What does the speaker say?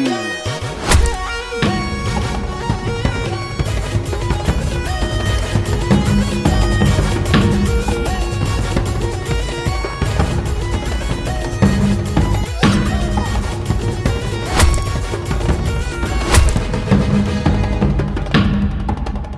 Oh.